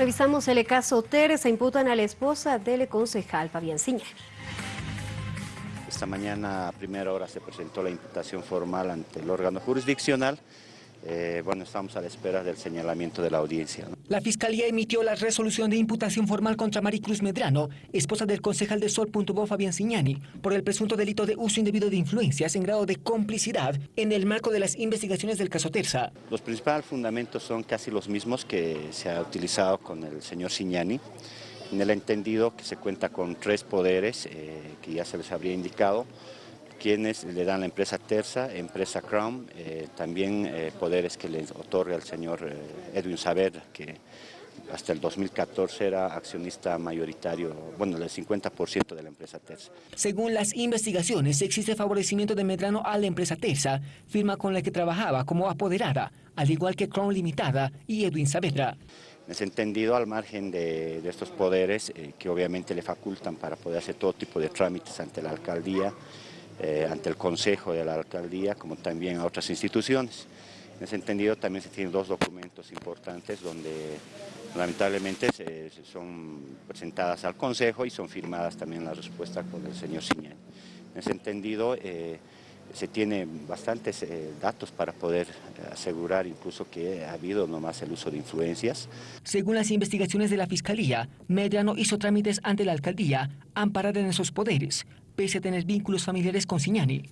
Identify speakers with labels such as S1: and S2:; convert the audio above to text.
S1: Revisamos el caso Teresa. Imputan a la esposa del concejal Fabián Ciña.
S2: Esta mañana a primera hora se presentó la imputación formal ante el órgano jurisdiccional eh, bueno, estamos a la espera del señalamiento de la audiencia.
S3: La Fiscalía emitió la resolución de imputación formal contra Maricruz Medrano, esposa del concejal de Sol.bo Fabián Signani, por el presunto delito de uso indebido de influencias en grado de complicidad en el marco de las investigaciones del caso Terza.
S2: Los principales fundamentos son casi los mismos que se ha utilizado con el señor Signani, en el entendido que se cuenta con tres poderes eh, que ya se les habría indicado, quienes le dan la empresa Terza, empresa Crown, eh, también eh, poderes que le otorga el señor eh, Edwin Saavedra, que hasta el 2014 era accionista mayoritario, bueno, del 50% de la empresa Terza.
S3: Según las investigaciones, existe favorecimiento de Medrano a la empresa Terza, firma con la que trabajaba como apoderada, al igual que Crown Limitada y Edwin Saavedra.
S2: En ese entendido, al margen de, estos poderes, que obviamente le facultan para poder hacer todo tipo de trámites ante la alcaldía, eh, ante el Consejo de la Alcaldía, como también a otras instituciones. En ese entendido también se tienen dos documentos importantes donde lamentablemente son presentadas al Consejo y son firmadas también las respuestas con el señor Siñán. En ese entendido eh, se tienen bastantes eh, datos para poder asegurar incluso que ha habido nomás el uso de influencias.
S3: Según las investigaciones de la Fiscalía, Medrano hizo trámites ante la Alcaldía amparada en esos poderes, pese a tener vínculos familiares con Signani.